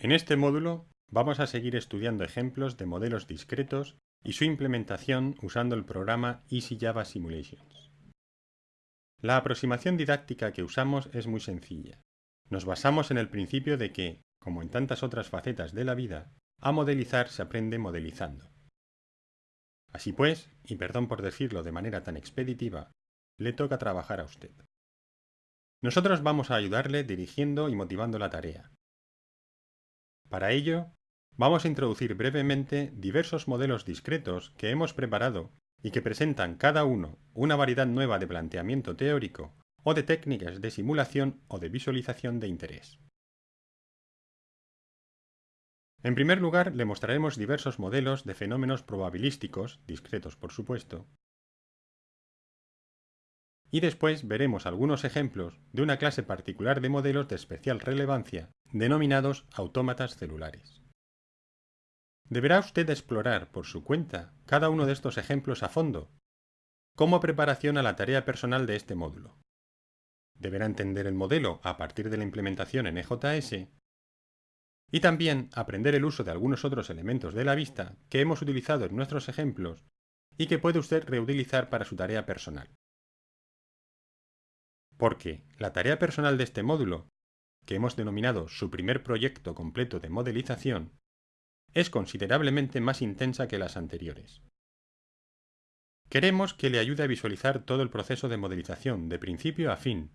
En este módulo vamos a seguir estudiando ejemplos de modelos discretos y su implementación usando el programa Easy Java Simulations. La aproximación didáctica que usamos es muy sencilla. Nos basamos en el principio de que, como en tantas otras facetas de la vida, a modelizar se aprende modelizando. Así pues, y perdón por decirlo de manera tan expeditiva, le toca trabajar a usted. Nosotros vamos a ayudarle dirigiendo y motivando la tarea, para ello, vamos a introducir brevemente diversos modelos discretos que hemos preparado y que presentan cada uno una variedad nueva de planteamiento teórico o de técnicas de simulación o de visualización de interés. En primer lugar, le mostraremos diversos modelos de fenómenos probabilísticos, discretos por supuesto, y después veremos algunos ejemplos de una clase particular de modelos de especial relevancia, denominados autómatas celulares. Deberá usted explorar por su cuenta cada uno de estos ejemplos a fondo, como preparación a la tarea personal de este módulo. Deberá entender el modelo a partir de la implementación en EJS y también aprender el uso de algunos otros elementos de la vista que hemos utilizado en nuestros ejemplos y que puede usted reutilizar para su tarea personal porque la tarea personal de este módulo, que hemos denominado su primer proyecto completo de modelización, es considerablemente más intensa que las anteriores. Queremos que le ayude a visualizar todo el proceso de modelización de principio a fin,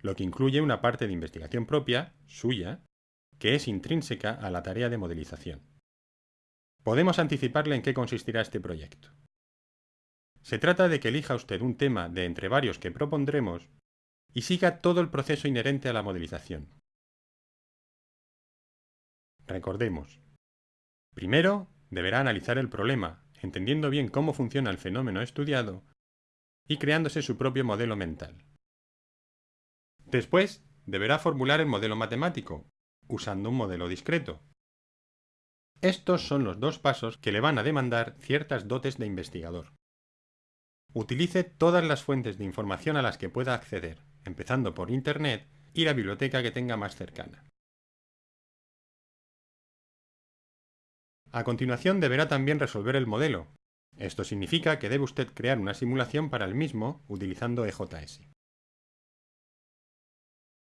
lo que incluye una parte de investigación propia, suya, que es intrínseca a la tarea de modelización. Podemos anticiparle en qué consistirá este proyecto. Se trata de que elija usted un tema de entre varios que propondremos y siga todo el proceso inherente a la modelización. Recordemos. Primero, deberá analizar el problema, entendiendo bien cómo funciona el fenómeno estudiado y creándose su propio modelo mental. Después, deberá formular el modelo matemático, usando un modelo discreto. Estos son los dos pasos que le van a demandar ciertas dotes de investigador. Utilice todas las fuentes de información a las que pueda acceder, empezando por Internet y la biblioteca que tenga más cercana. A continuación deberá también resolver el modelo. Esto significa que debe usted crear una simulación para el mismo utilizando EJS.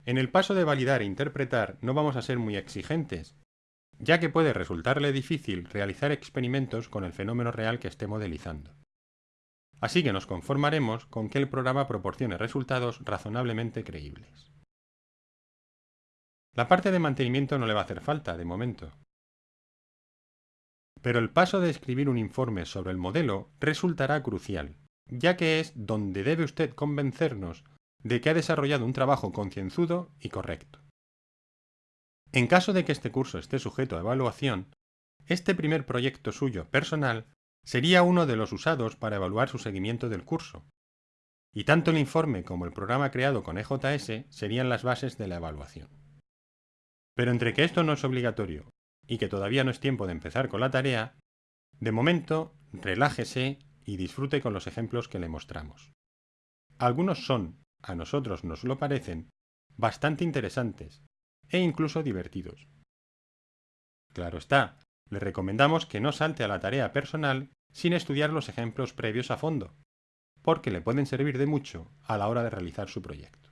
En el paso de validar e interpretar no vamos a ser muy exigentes, ya que puede resultarle difícil realizar experimentos con el fenómeno real que esté modelizando. Así que nos conformaremos con que el programa proporcione resultados razonablemente creíbles. La parte de mantenimiento no le va a hacer falta, de momento. Pero el paso de escribir un informe sobre el modelo resultará crucial, ya que es donde debe usted convencernos de que ha desarrollado un trabajo concienzudo y correcto. En caso de que este curso esté sujeto a evaluación, este primer proyecto suyo personal sería uno de los usados para evaluar su seguimiento del curso. Y tanto el informe como el programa creado con EJS serían las bases de la evaluación. Pero entre que esto no es obligatorio y que todavía no es tiempo de empezar con la tarea, de momento, relájese y disfrute con los ejemplos que le mostramos. Algunos son, a nosotros nos lo parecen, bastante interesantes e incluso divertidos. Claro está, le recomendamos que no salte a la tarea personal sin estudiar los ejemplos previos a fondo, porque le pueden servir de mucho a la hora de realizar su proyecto.